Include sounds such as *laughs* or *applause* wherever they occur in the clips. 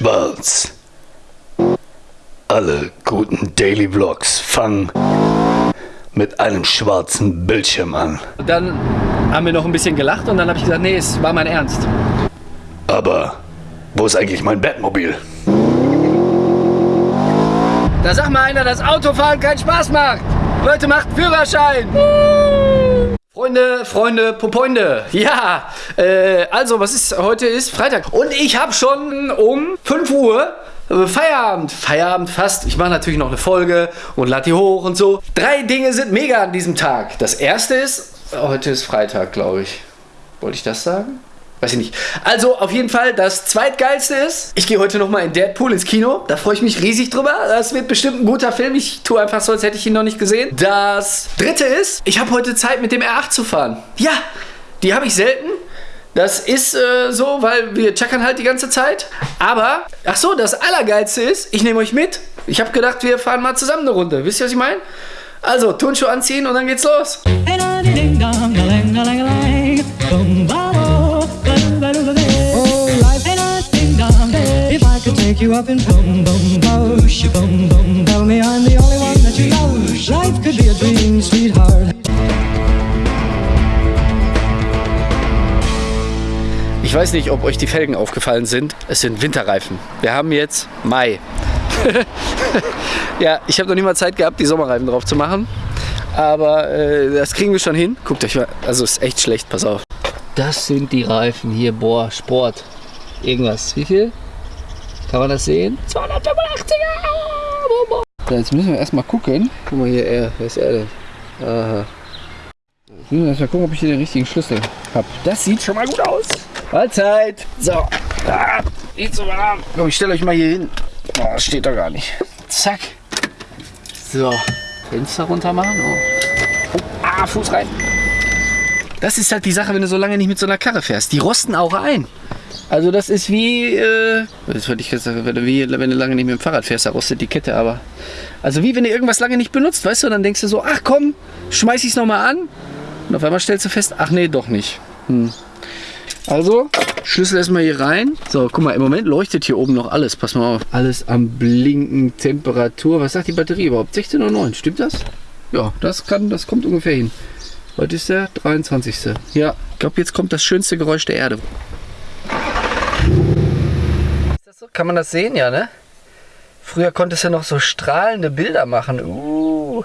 Schwarz. Alle guten Daily Vlogs fangen mit einem schwarzen Bildschirm an. Dann haben wir noch ein bisschen gelacht und dann habe ich gesagt, nee, es war mein Ernst. Aber wo ist eigentlich mein Batmobil? Da sagt mal einer, dass Autofahren keinen Spaß macht. Leute, macht Führerschein. Freunde, Freunde, Popoinde. Ja, äh, also was ist, heute ist Freitag. Und ich habe schon um 5 Uhr äh, Feierabend. Feierabend fast. Ich mache natürlich noch eine Folge und lade die hoch und so. Drei Dinge sind mega an diesem Tag. Das erste ist, heute ist Freitag, glaube ich. Wollte ich das sagen? Weiß ich nicht. Also auf jeden Fall, das zweitgeilste ist, ich gehe heute nochmal in Deadpool ins Kino. Da freue ich mich riesig drüber. Das wird bestimmt ein guter Film. Ich tue einfach so, als hätte ich ihn noch nicht gesehen. Das dritte ist, ich habe heute Zeit mit dem R8 zu fahren. Ja, die habe ich selten. Das ist äh, so, weil wir checkern halt die ganze Zeit. Aber, ach so, das Allergeilste ist, ich nehme euch mit. Ich habe gedacht, wir fahren mal zusammen eine Runde. Wisst ihr, was ich meine? Also, Turnschuhe anziehen und dann geht's los. take you up in boom boom bosh boom boom Tell me I'm the only one that you know Life could be a dream, sweetheart Ich weiß nicht, ob euch die Felgen aufgefallen sind. Es sind Winterreifen. Wir haben jetzt Mai. *laughs* ja, ich habe noch nicht mal Zeit gehabt, die Sommerreifen drauf zu machen. Aber äh, das kriegen wir schon hin. Guckt euch mal, also ist echt schlecht, pass auf. Das sind die Reifen hier, boah, Sport. Irgendwas. Wie viel? Kann man das sehen? 285er! So, jetzt müssen wir erstmal gucken. Guck mal hier, er. Wer ist er denn? Aha. Jetzt müssen wir erstmal gucken, ob ich hier den richtigen Schlüssel habe. Das sieht schon mal gut aus. Mahlzeit. So. Ah, nicht so warm. Komm, ich stelle euch mal hier hin. Oh, das steht da gar nicht. Zack. So. Fenster runter machen. Oh. oh. Ah, Fuß rein. Das ist halt die Sache, wenn du so lange nicht mit so einer Karre fährst. Die rosten auch ein. Also das ist wie, äh, das würde ich gesagt, wie wenn du lange nicht mit dem Fahrrad fährst, da rostet die Kette, aber also wie wenn du irgendwas lange nicht benutzt, weißt du, dann denkst du so, ach komm, schmeiß ich es nochmal an und auf einmal stellst du fest, ach nee, doch nicht. Hm. Also, Schlüssel erstmal hier rein. So, guck mal, im Moment leuchtet hier oben noch alles. Pass mal auf. Alles am Blinken, Temperatur. Was sagt die Batterie überhaupt? 16,9, stimmt das? Ja, das kann, das kommt ungefähr hin. Heute ist der 23. Ja, ich glaube, jetzt kommt das schönste Geräusch der Erde. so? Kann man das sehen, ja, ne? Früher konntest du noch so strahlende Bilder machen. Uh,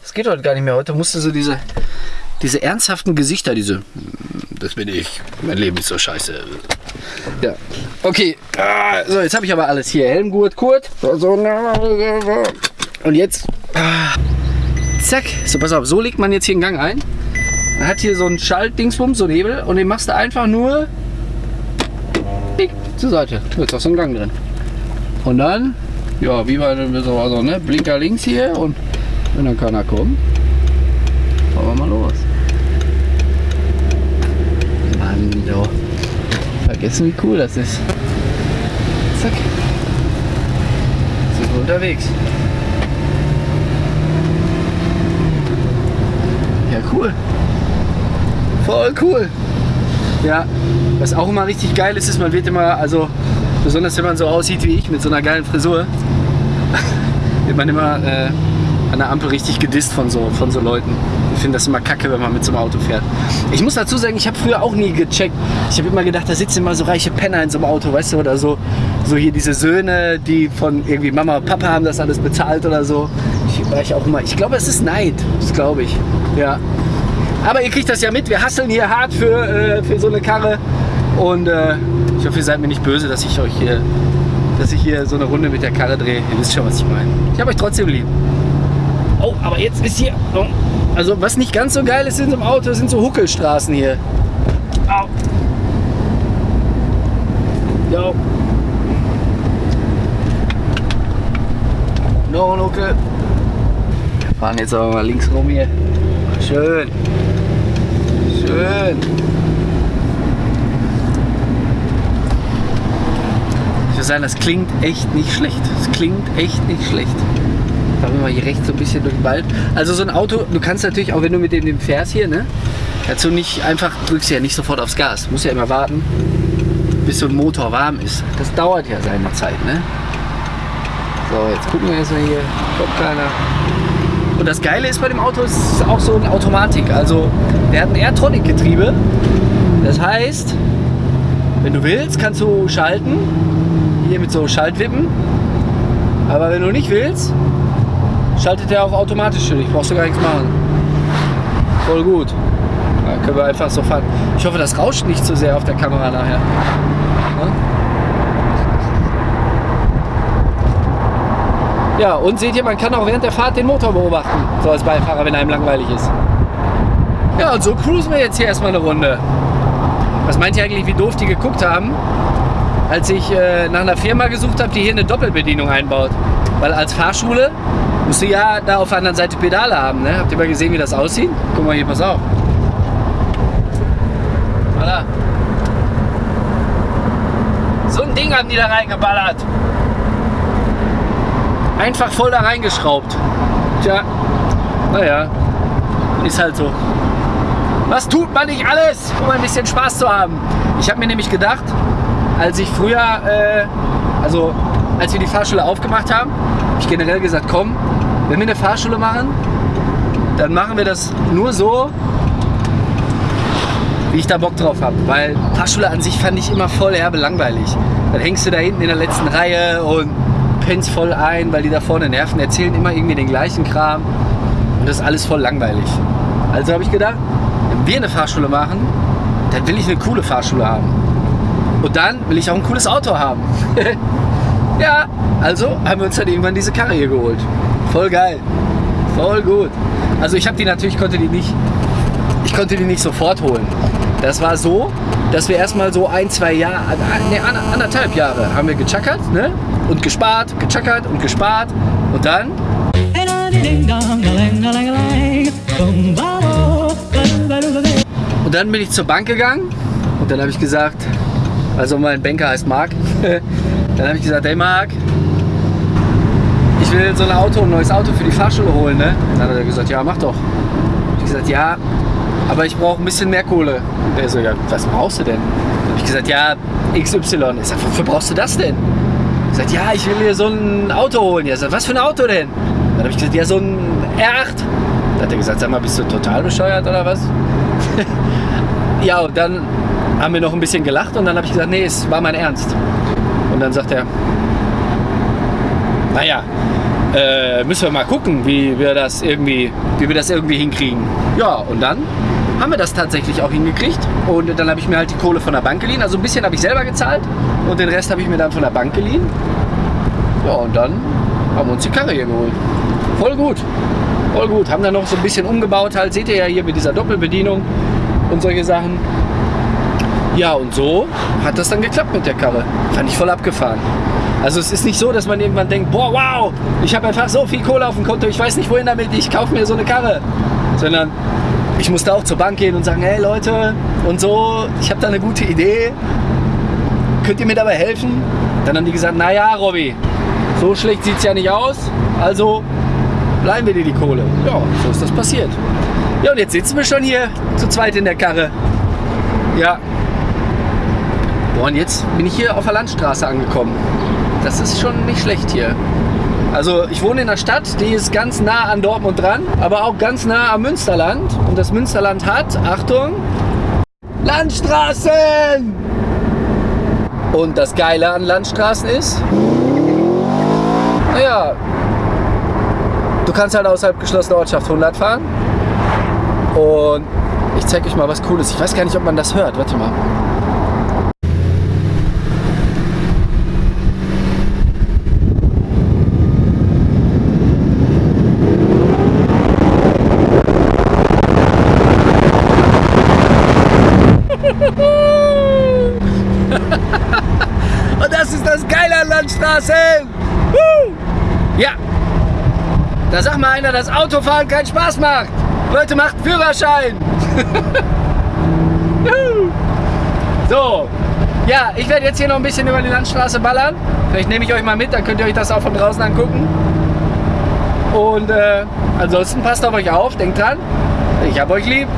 das geht heute gar nicht mehr. Heute musst du so diese, diese ernsthaften Gesichter, diese, hm, das bin ich, mein Leben ist so scheiße. Ja, okay. Ah, so, jetzt habe ich aber alles hier. Helmgurt, Kurt. Und jetzt, ah, zack. So, pass auf, so legt man jetzt hier einen Gang ein. Man hat hier so einen Schaltdingsbums, so einen Hebel und den machst du einfach nur zur Seite. Jetzt hast du einen Gang drin. Und dann, ja, wie bei so, also, ne, Blinker links hier und wenn dann keiner kommt, fahren wir mal los. Mann, jo. Vergessen, wie cool das ist. Zack. Sind wir unterwegs. Ja, cool. Voll cool. Ja, was auch immer richtig geil ist, ist, man wird immer, also besonders wenn man so aussieht wie ich mit so einer geilen Frisur, *laughs* wird man immer äh, an der Ampel richtig gedisst von so, von so Leuten. Ich finde das immer kacke, wenn man mit so einem Auto fährt. Ich muss dazu sagen, ich habe früher auch nie gecheckt. Ich habe immer gedacht, da sitzen immer so reiche Penner in so einem Auto, weißt du, oder so, so hier diese Söhne, die von irgendwie Mama und Papa haben das alles bezahlt oder so. Ich, war ich auch immer, ich glaube, es ist Neid, das glaube ich. Ja. Aber ihr kriegt das ja mit, wir hasseln hier hart für, äh, für so eine Karre. Und äh, ich hoffe, ihr seid mir nicht böse, dass ich euch hier, dass ich hier so eine Runde mit der Karre drehe. Ihr wisst schon, was ich meine. Ich habe euch trotzdem lieb. Oh, aber jetzt ist hier... Oh, also was nicht ganz so geil ist in so einem Auto, sind so Huckelstraßen hier. Au. Jo. No, Huckel. Wir fahren jetzt aber mal links rum hier. Schön. Schön. Ich würde sagen, das klingt echt nicht schlecht. Das klingt echt nicht schlecht. Fahren wir mal hier rechts so ein bisschen durch den Wald. Also so ein Auto, du kannst natürlich auch, wenn du mit dem, fährst hier, ne? Dazu nicht einfach, drückst ja nicht sofort aufs Gas. Du musst ja immer warten. bis so ein Motor warm ist. Das dauert ja seine Zeit, ne? So, jetzt gucken wir erstmal hier. Kommt keiner. Und das Geile ist bei dem Auto, es ist auch so eine Automatik. Also, der hat ein Airtronic-Getriebe. Das heißt, wenn du willst, kannst du schalten. Hier mit so Schaltwippen. Aber wenn du nicht willst, schaltet er auch automatisch dich. Brauchst du gar nichts machen. Voll gut. Da können wir einfach so fahren. Ich hoffe, das rauscht nicht zu so sehr auf der Kamera nachher. Ja? Und seht ihr, man kann auch während der Fahrt den Motor beobachten, so als Beifahrer, wenn einem langweilig ist. Ja, und so cruisen wir jetzt hier erstmal eine Runde. Was meint ihr eigentlich, wie doof die geguckt haben, als ich äh, nach einer Firma gesucht habe, die hier eine Doppelbedienung einbaut? Weil als Fahrschule musst du ja da auf der anderen Seite Pedale haben. Ne? Habt ihr mal gesehen, wie das aussieht? Guck mal hier, pass auf. Voilà. So ein Ding haben die da reingeballert. Einfach voll da reingeschraubt. Tja, naja, ist halt so. Was tut man nicht alles, um ein bisschen Spaß zu haben? Ich habe mir nämlich gedacht, als ich früher, äh, also als wir die Fahrschule aufgemacht haben, habe ich generell gesagt, komm, wenn wir eine Fahrschule machen, dann machen wir das nur so, wie ich da Bock drauf habe. Weil Fahrschule an sich fand ich immer voll herbe langweilig. Dann hängst du da hinten in der letzten Reihe und pennst voll ein, weil die da vorne nerven, erzählen immer irgendwie den gleichen Kram. Und das ist alles voll langweilig. Also habe ich gedacht, wenn wir eine Fahrschule machen, dann will ich eine coole Fahrschule haben. Und dann will ich auch ein cooles Auto haben. *laughs* ja, also haben wir uns dann irgendwann diese Karre hier geholt. Voll geil. Voll gut. Also ich habe die natürlich, konnte die nicht, ich konnte die nicht sofort holen. Das war so, dass wir erstmal so ein, zwei Jahre, ne, anderthalb Jahre haben wir gechackert, ne? Und gespart, gechackert und gespart. Und dann und dann bin ich zur Bank gegangen und dann habe ich gesagt, also mein Banker heißt Marc, *laughs* dann habe ich gesagt, hey Marc, ich will so ein Auto, ein neues Auto für die Fahrschule holen. Ne? Dann hat er gesagt, ja mach doch. Ich gesagt, ja, aber ich brauche ein bisschen mehr Kohle. Er so, ja, was brauchst du denn? Hab ich gesagt, ja, XY. Ich sag, wofür brauchst du das denn? Ich gesagt, ja, ich will mir so ein Auto holen. Er sagt, was für ein Auto denn? Dann habe ich gesagt, ja, so ein R8. Dann hat er gesagt, sag mal, bist du total bescheuert oder was? *laughs* ja, und dann haben wir noch ein bisschen gelacht und dann habe ich gesagt, nee, es war mein Ernst. Und dann sagt er, naja, äh, müssen wir mal gucken, wie wir das irgendwie, wie wir das irgendwie hinkriegen. Ja, und dann haben wir das tatsächlich auch hingekriegt. Und dann habe ich mir halt die Kohle von der Bank geliehen. Also ein bisschen habe ich selber gezahlt und den Rest habe ich mir dann von der Bank geliehen. Ja, und dann haben wir uns die Karre hier geholt. Voll gut. Voll gut. Haben dann noch so ein bisschen umgebaut halt. Seht ihr ja hier mit dieser Doppelbedienung und solche Sachen. Ja, und so hat das dann geklappt mit der Karre. Fand ich voll abgefahren. Also es ist nicht so, dass man irgendwann denkt, boah, wow, ich habe einfach so viel Kohle auf dem Konto, ich weiß nicht wohin damit, ich kaufe mir so eine Karre. Sondern ich musste auch zur Bank gehen und sagen, hey Leute, und so, ich habe da eine gute Idee, könnt ihr mir dabei helfen? Dann haben die gesagt, naja, Robby, so schlecht sieht es ja nicht aus, also bleiben wir dir die Kohle. Ja, so ist das passiert. Ja, und jetzt sitzen wir schon hier zu zweit in der Karre. Ja. Boah, und jetzt bin ich hier auf der Landstraße angekommen. Das ist schon nicht schlecht hier. Also ich wohne in einer Stadt, die ist ganz nah an Dortmund dran, aber auch ganz nah am Münsterland. Und das Münsterland hat, Achtung, Landstraßen! Und das Geile an Landstraßen ist, naja, du kannst halt außerhalb geschlossener Ortschaft 100 fahren. Und ich zeige euch mal was Cooles. Ich weiß gar nicht, ob man das hört. Warte mal. Und das ist das Geile an Landstraßen. Ja. Da sagt mal einer, dass Autofahren keinen Spaß macht. Leute, macht Führerschein. *laughs* so. Ja, ich werde jetzt hier noch ein bisschen über die Landstraße ballern. Vielleicht nehme ich euch mal mit, dann könnt ihr euch das auch von draußen angucken. Und äh, ansonsten passt auf euch auf, denkt dran, ich hab euch lieb.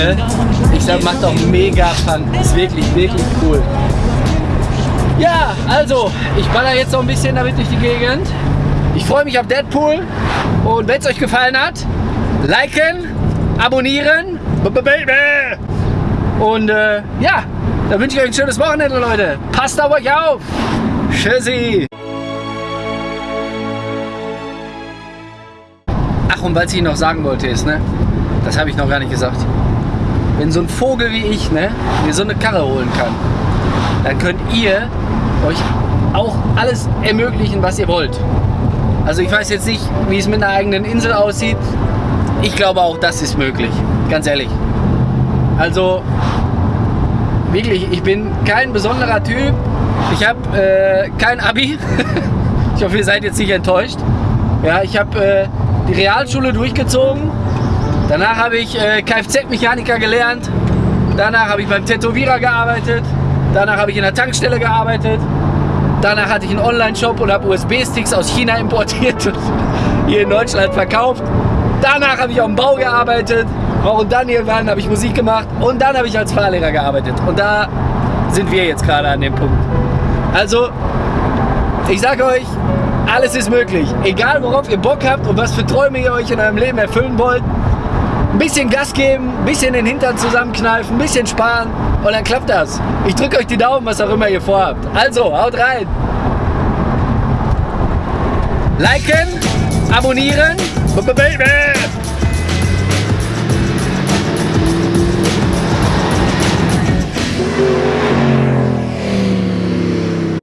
Ne? Ich sag, macht doch mega Fun. Ist wirklich, wirklich cool. Ja, also, ich baller jetzt noch ein bisschen damit durch die Gegend. Ich freue mich auf Deadpool. Und wenn es euch gefallen hat, liken, abonnieren. Und äh, ja, dann wünsche ich euch ein schönes Wochenende, Leute. Passt auf euch auf. Tschüssi. Ach, und was ich noch sagen wollte ist, ne? Das habe ich noch gar nicht gesagt. Wenn so ein Vogel wie ich, ne, mir so eine Karre holen kann, dann könnt ihr euch auch alles ermöglichen, was ihr wollt. Also ich weiß jetzt nicht, wie es mit einer eigenen Insel aussieht. Ich glaube auch, das ist möglich. Ganz ehrlich. Also wirklich, ich bin kein besonderer Typ. Ich habe äh, kein Abi. *laughs* ich hoffe, ihr seid jetzt nicht enttäuscht. Ja, ich habe äh, die Realschule durchgezogen. Danach habe ich äh, Kfz-Mechaniker gelernt. Danach habe ich beim Tätowierer gearbeitet. Danach habe ich in der Tankstelle gearbeitet. Danach hatte ich einen Online-Shop und habe USB-Sticks aus China importiert und hier in Deutschland verkauft. Danach habe ich auf dem Bau gearbeitet. Und dann irgendwann habe ich Musik gemacht. Und dann habe ich als Fahrlehrer gearbeitet. Und da sind wir jetzt gerade an dem Punkt. Also, ich sage euch, alles ist möglich. Egal worauf ihr Bock habt und was für Träume ihr euch in eurem Leben erfüllen wollt. Ein bisschen Gas geben, ein bisschen den Hintern zusammenkneifen, ein bisschen sparen und dann klappt das. Ich drücke euch die Daumen, was auch immer ihr vorhabt. Also, haut rein. Liken, abonnieren. Baby.